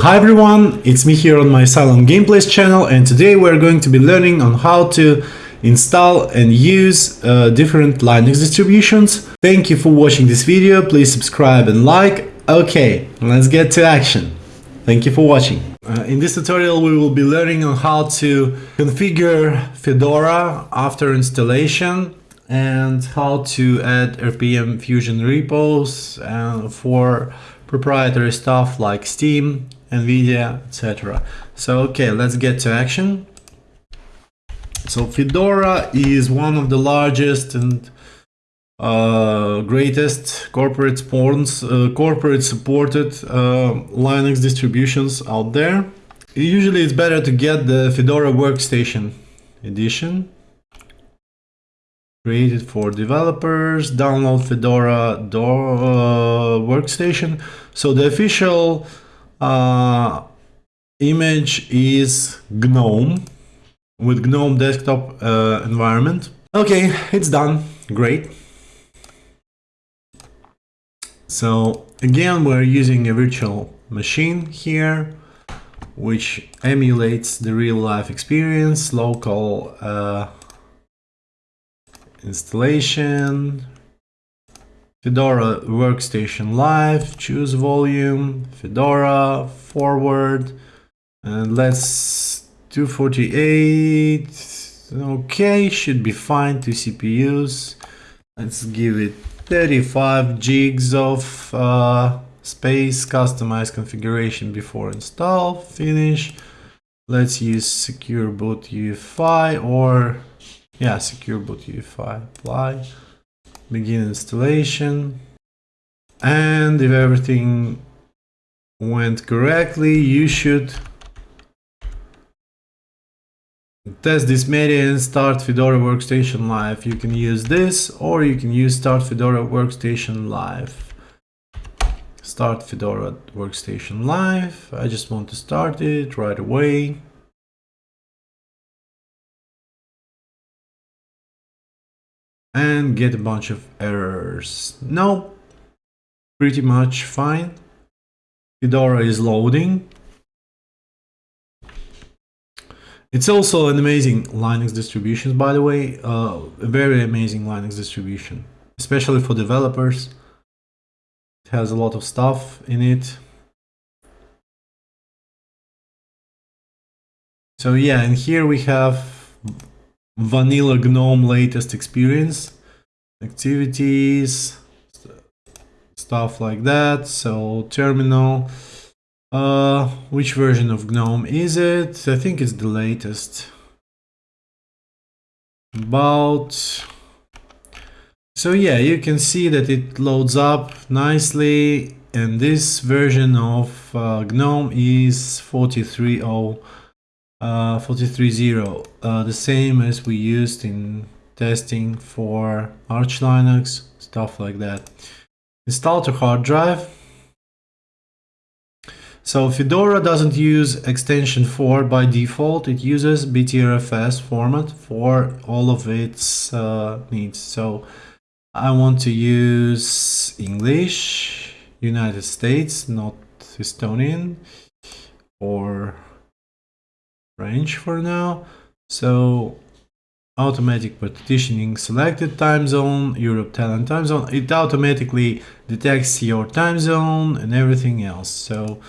Hi everyone, it's me here on my Silent Gameplays channel and today we're going to be learning on how to install and use uh, different Linux distributions. Thank you for watching this video, please subscribe and like. Okay, let's get to action. Thank you for watching. Uh, in this tutorial we will be learning on how to configure Fedora after installation and how to add RPM Fusion repos uh, for proprietary stuff like Steam, NVIDIA, etc. So okay, let's get to action. So Fedora is one of the largest and uh, greatest corporate spawns, uh, corporate supported uh, Linux distributions out there. Usually it's better to get the Fedora Workstation edition created for developers, download Fedora uh, Workstation. So the official uh, image is GNOME with GNOME desktop uh, environment. Okay, it's done. Great. So again, we're using a virtual machine here, which emulates the real life experience, local uh, installation, Fedora Workstation Live, choose volume, Fedora, forward, and let's 248, okay, should be fine, two CPUs. Let's give it 35 gigs of uh, space, customize configuration before install, finish. Let's use secure boot UEFI or yeah, secure boot UEFI, apply, begin installation. And if everything went correctly, you should test this media and start Fedora Workstation Live. You can use this or you can use start Fedora Workstation Live. Start Fedora Workstation Live. I just want to start it right away. And get a bunch of errors. No, pretty much fine. Fedora is loading. It's also an amazing Linux distribution, by the way, uh, a very amazing Linux distribution, especially for developers. It has a lot of stuff in it. So yeah, and here we have vanilla GNOME latest experience, activities, stuff like that. So terminal. Uh, which version of GNOME is it? I think it's the latest. About... So yeah, you can see that it loads up nicely and this version of uh, GNOME is 43.0, uh, 43.0, uh, the same as we used in testing for Arch Linux, stuff like that. Install to hard drive. So Fedora doesn't use extension 4 by default. It uses BTRFS format for all of its uh, needs. So I want to use English, United States, not Estonian or French for now. So automatic partitioning selected time zone, Europe Tallinn time zone. It automatically detects your time zone and everything else. So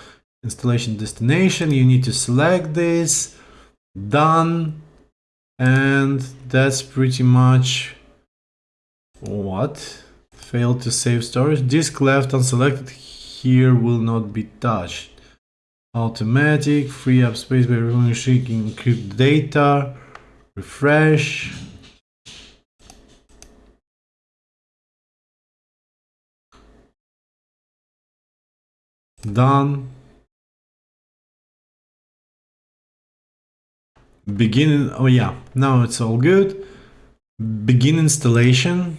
installation destination you need to select this done and that's pretty much what failed to save storage disk left unselected here will not be touched automatic free up space by removing shrinking encrypt data. Refresh. Done. Begin oh yeah now it's all good. Begin installation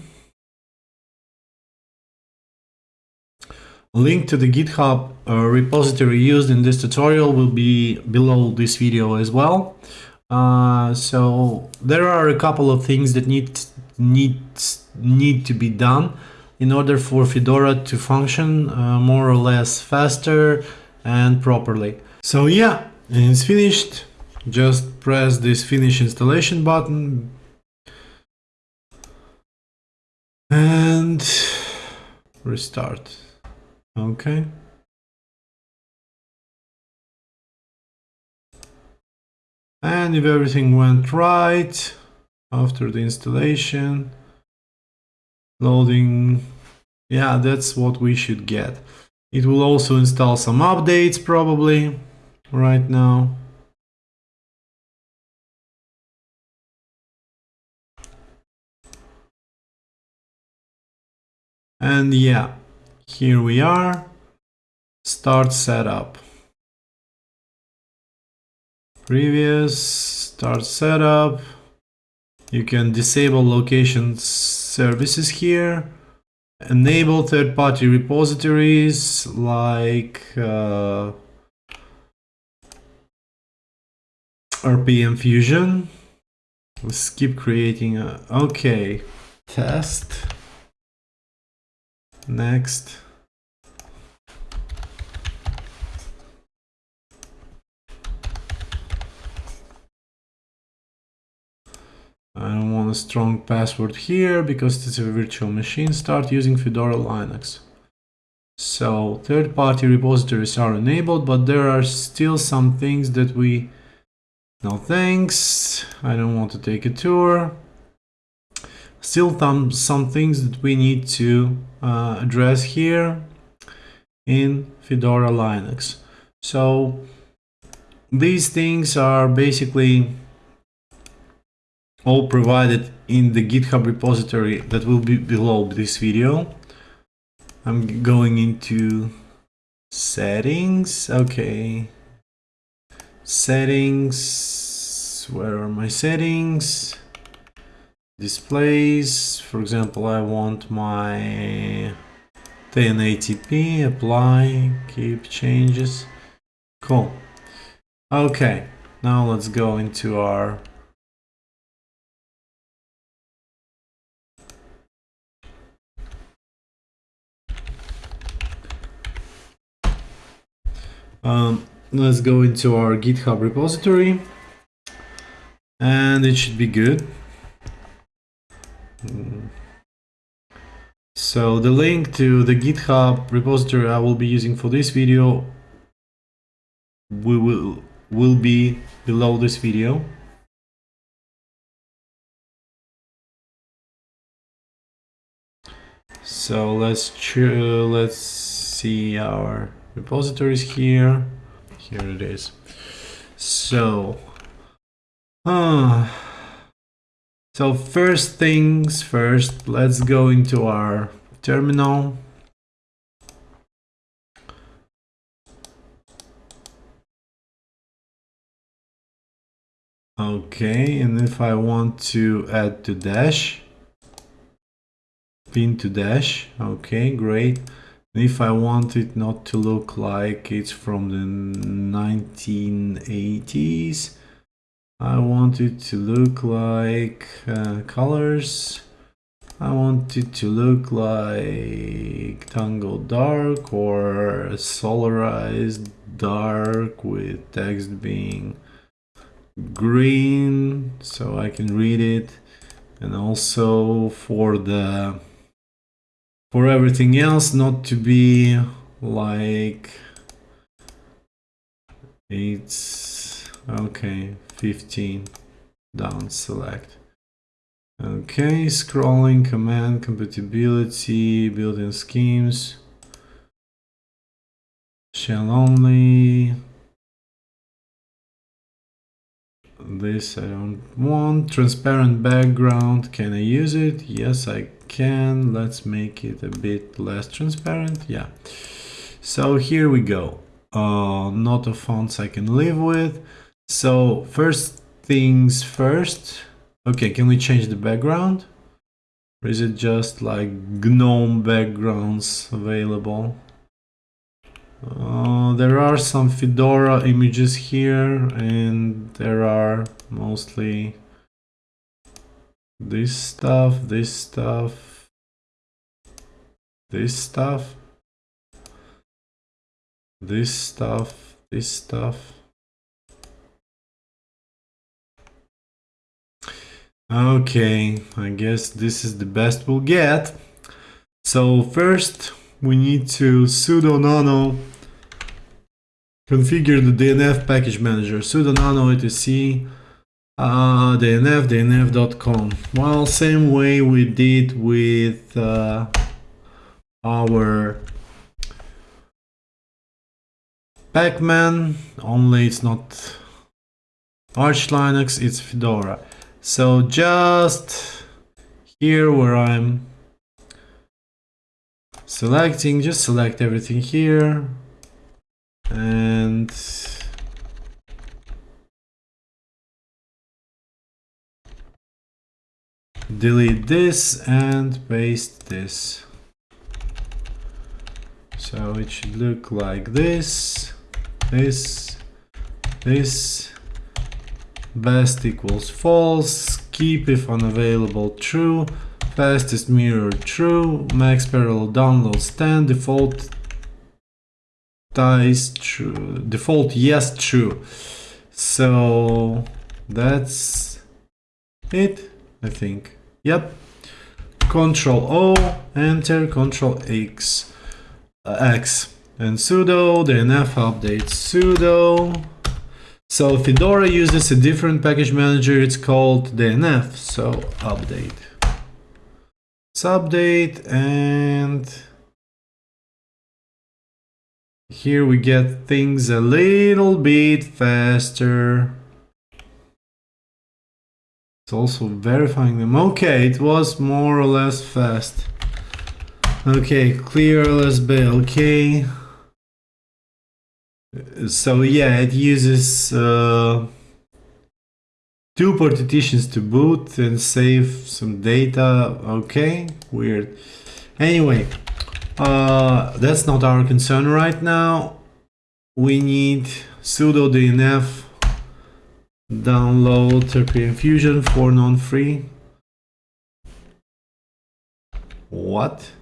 link to the github uh, repository used in this tutorial will be below this video as well uh, so there are a couple of things that need need need to be done in order for Fedora to function uh, more or less faster and properly. So yeah, it's finished. Just press this finish installation button and restart. Okay. And if everything went right after the installation, loading, yeah, that's what we should get. It will also install some updates probably right now. And yeah, here we are. Start setup. Previous, start setup. You can disable location services here. Enable third-party repositories like uh, RPM Fusion. Let's keep creating a, okay, test. Next. I don't want a strong password here because it's a virtual machine. Start using Fedora Linux. So third-party repositories are enabled, but there are still some things that we... No thanks. I don't want to take a tour. Still some, some things that we need to uh, address here in Fedora Linux. So these things are basically all provided in the GitHub repository that will be below this video. I'm going into settings. Okay. Settings. Where are my settings? Displays. For example, I want my 1080p. Apply. Keep changes. Cool. Okay. Now let's go into our Um, let's go into our GitHub repository and it should be good. So the link to the GitHub repository I will be using for this video we will will be below this video. So let's let's see our repositories here. Here it is. So, uh, so first things first, let's go into our terminal. Okay, and if I want to add to dash, pin to dash, okay, great. If I want it not to look like it's from the 1980s, I want it to look like uh, colors. I want it to look like Tango Dark or Solarized Dark with text being green so I can read it. And also for the for everything else not to be like it's okay 15 down select. Okay scrolling command compatibility built-in schemes. Shell only. This I don't want. Transparent background. Can I use it? Yes I can. Let's make it a bit less transparent. Yeah. So here we go. Uh, not a fonts I can live with so first things first okay can we change the background or is it just like GNOME backgrounds available uh, there are some Fedora images here and there are mostly this stuff, this stuff, this stuff. this stuff, this stuff. Okay, I guess this is the best we'll get. So first we need to sudo nano configure the DNF package manager, sudo nano etc uh, dnf dnf.conf. Well, same way we did with uh, our Pacman, only it's not Arch Linux, it's Fedora. So just here where I'm selecting, just select everything here and delete this and paste this. So it should look like this, this, this, best equals false, keep if unavailable true, fastest mirror true, max parallel download stand, default ties true, default yes true. So that's it, I think. Yep. Control O, enter, Control X uh, X and sudo dnf update sudo. So Fedora uses a different package manager, it's called dnf, so update. Let's update and here we get things a little bit faster. It's also verifying them. Okay, it was more or less fast. Okay, clear LSB, okay. So yeah, it uses uh, two partitions to boot and save some data. Okay, weird. Anyway, uh, that's not our concern right now. We need sudo dnf download RPM Fusion for non-free. What?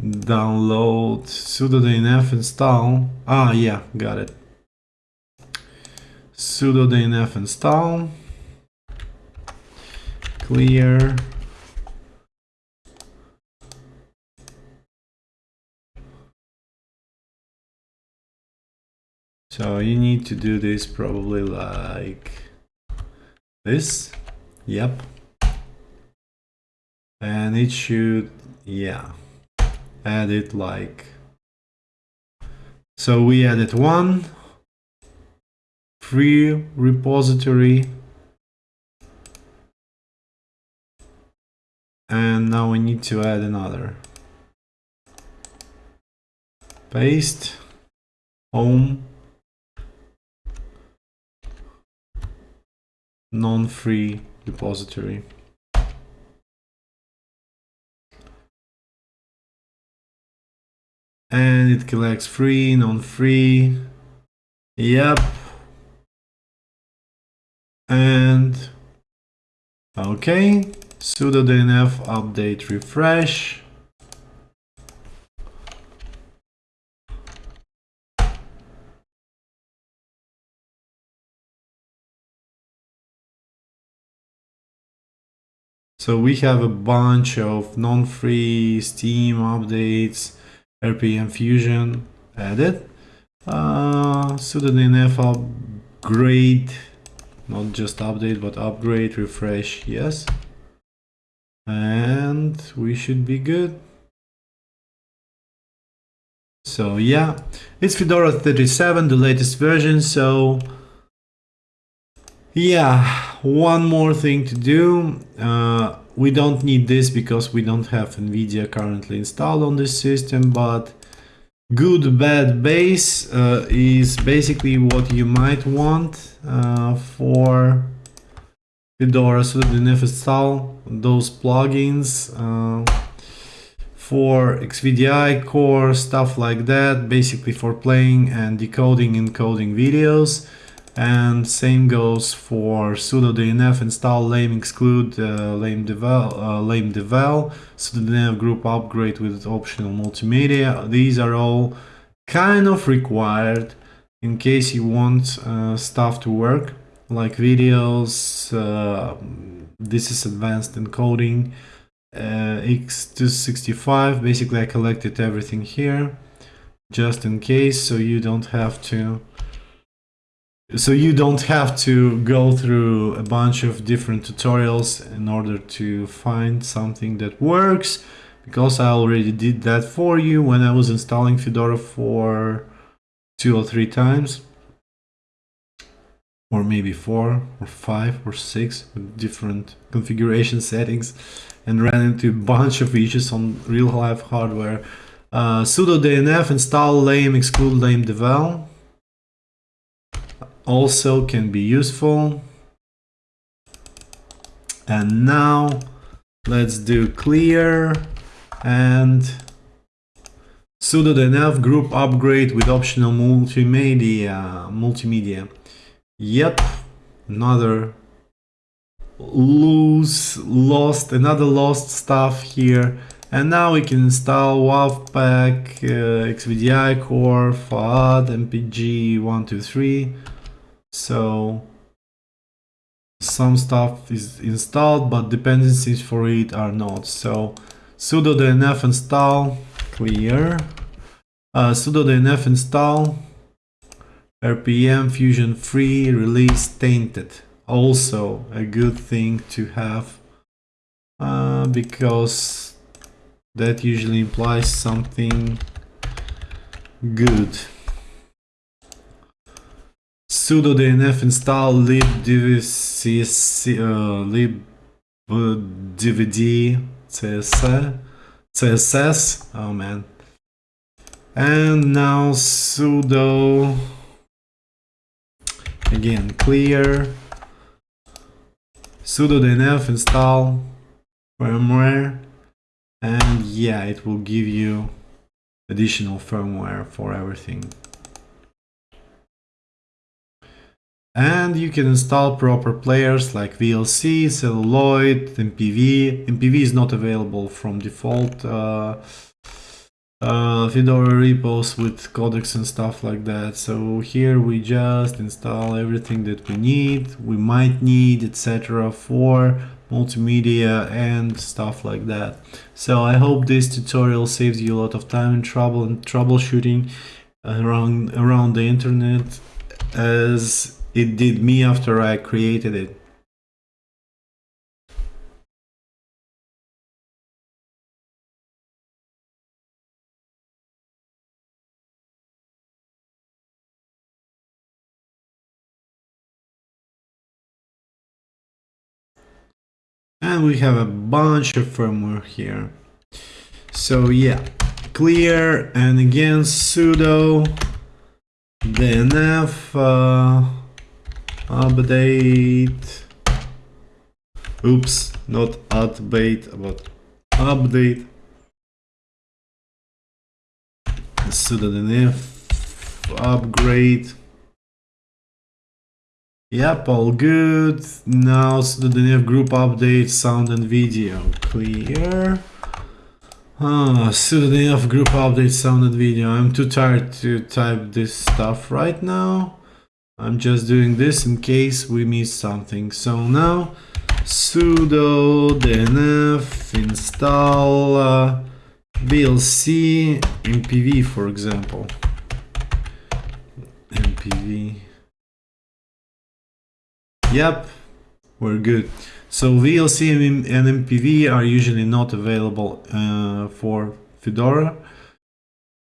Download sudo dnf install. Ah yeah got it. Sudo dnf install. Clear. So you need to do this probably like this. Yep. And it should yeah add it like so we added one free repository and now we need to add another. Paste home non-free repository and it collects free, non-free. Yep. And okay, sudo dnf update refresh. So we have a bunch of non-free Steam updates RPM Fusion added. Uh, sudo dnf upgrade, not just update, but upgrade, refresh, yes. And we should be good. So yeah, it's Fedora 37, the latest version, so yeah, one more thing to do. Uh, we don't need this because we don't have NVIDIA currently installed on this system, but good bad base uh, is basically what you might want uh, for Fedora so dnf install those plugins uh, for xvidcore stuff like that basically for playing and decoding encoding videos and same goes for sudo dnf install lame exclude uh, lame devel uh, lame devel. Sudo dnf group upgrade with optional multimedia. These are all kind of required in case you want uh, stuff to work like videos uh, this is advanced encoding uh, x265 basically I collected everything here just in case so you don't have to so you don't have to go through a bunch of different tutorials in order to find something that works because I already did that for you when I was installing Fedora for two or three times or maybe four or five or six with different configuration settings and ran into a bunch of issues on real life hardware. Uh, sudo dnf install lame exclude lame devel also can be useful. And now let's do clear and sudo dnf group upgrade with optional multimedia multimedia. Yep another loose lost another lost stuff here. And now we can install wavpack uh, xvidcore fad mpg 123 so some stuff is installed but dependencies for it are not. So sudo dnf install clear. Uh, sudo dnf install rpm fusion free release tainted. Also a good thing to have uh, because that usually implies something good sudo dnf install lib dvc uh, lib dvd css css oh man. And now sudo again clear. Sudo dnf install firmware. And yeah it will give you additional firmware for everything and you can install proper players like VLC, Celluloid, MPV. MPV is not available from default uh, uh, Fedora repos with codecs and stuff like that. So here we just install everything that we need, we might need, etc. for multimedia and stuff like that. So I hope this tutorial saves you a lot of time and trouble and troubleshooting around around the internet as it did me after I created it. And we have a bunch of firmware here. So yeah, clear and again sudo dnf uh, update. Oops not update but update. Sudo dnf upgrade. Yep all good. Now sudo dnf group update sound and video clear. Ah, sudo dnf group update sound and video. I'm too tired to type this stuff right now. I'm just doing this in case we miss something. So now sudo dnf install uh, VLC MPV for example. MPV. Yep, we're good. So VLC and MPV are usually not available uh, for Fedora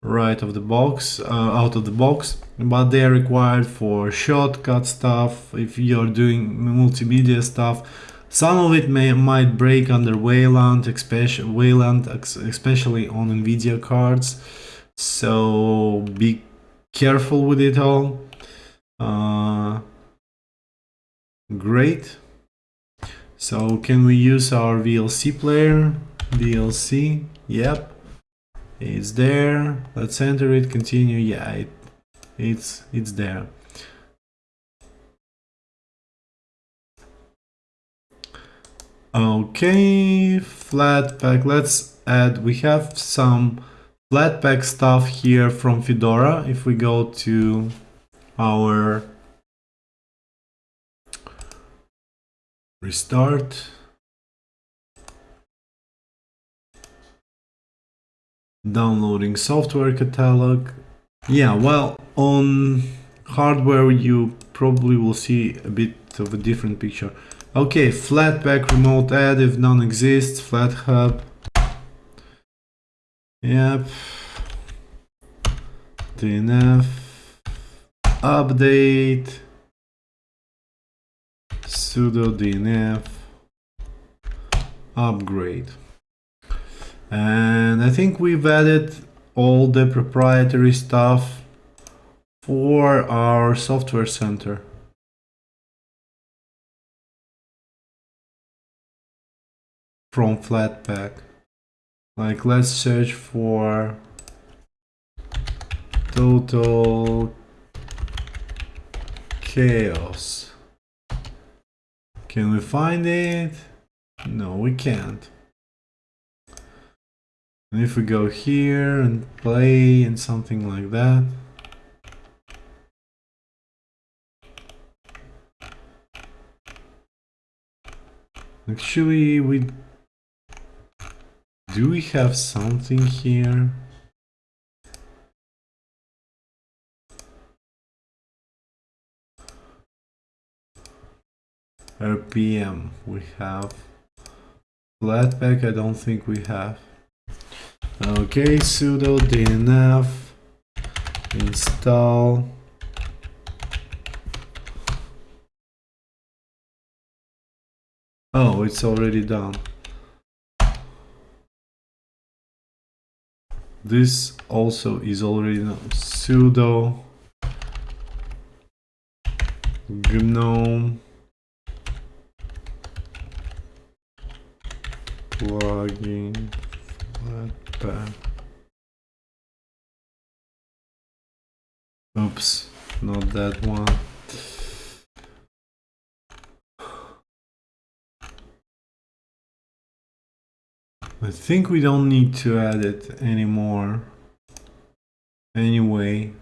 right of the box uh, out of the box but they are required for shortcut stuff if you're doing multimedia stuff. Some of it may might break under Wayland especially Wayland especially on Nvidia cards. So be careful with it all. Uh, great. So can we use our VLC player? VLC yep it's there. Let's enter it. Continue. Yeah it, it's it's there. Okay flatpak let's add we have some Flatpak stuff here from Fedora. If we go to our restart, downloading software catalog. Yeah, well, on hardware you probably will see a bit of a different picture. Okay, Flatpak remote add if none exists, flathub Yep. DNF. Update. sudo DNF. Upgrade. And I think we've added all the proprietary stuff for our software center. From Flatpak. Like let's search for total chaos. Can we find it? No, we can't. And if we go here and play and something like that. Actually, we do we have something here? RPM we have. Flatpak I don't think we have. Okay, sudo dnf install Oh, it's already done. This also is already done. sudo gnome plugin Oops, not that one. I think we don't need to add it anymore. Anyway,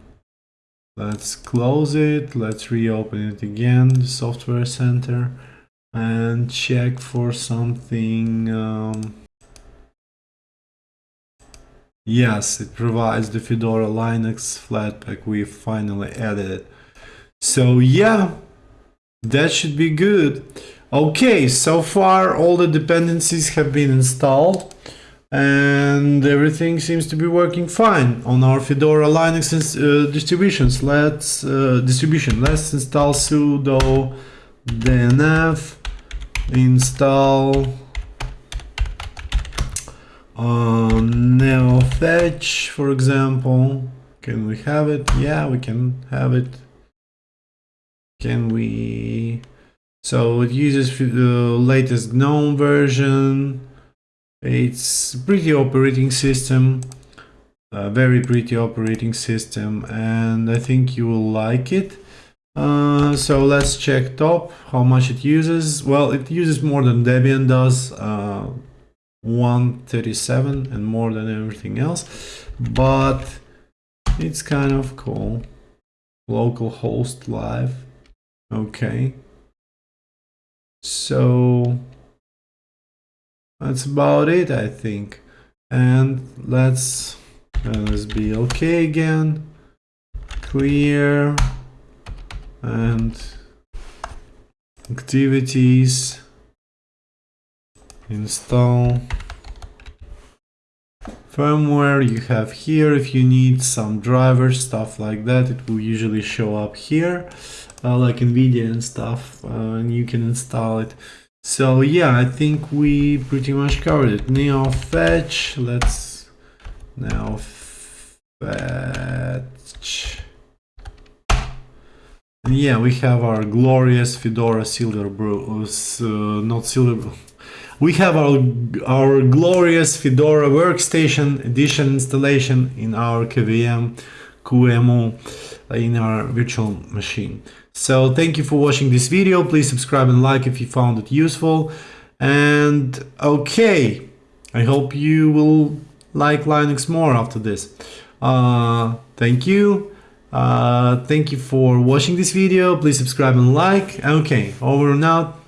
let's close it. Let's reopen it again, the software center, and check for something. Um, yes, it provides the Fedora Linux Flatpak. We finally added it. So yeah, that should be good. Okay, so far all the dependencies have been installed and everything seems to be working fine on our Fedora Linux uh, distributions. Let's uh, distribution. Let's install sudo dnf install uh, neofetch, for example. Can we have it? Yeah, we can have it. Can we? So it uses the latest GNOME version it's pretty operating system, a very pretty operating system, and I think you will like it. Uh, so let's check top, how much it uses. Well, it uses more than Debian does, uh, 137 and more than everything else, but it's kind of cool. Local host live. Okay. So that's about it I think and let's uh, let's be okay again clear and activities install firmware you have here if you need some drivers stuff like that it will usually show up here uh, like nvidia and stuff uh, and you can install it so yeah, I think we pretty much covered it. Neo fetch, let's now fetch. And yeah, we have our glorious Fedora Silverblue, uh, not Silver. We have our our glorious Fedora Workstation Edition installation in our KVM QEMU in our virtual machine. So thank you for watching this video. Please subscribe and like if you found it useful. And okay, I hope you will like Linux more after this. Uh, thank you. Uh, thank you for watching this video. Please subscribe and like. Okay, over and out.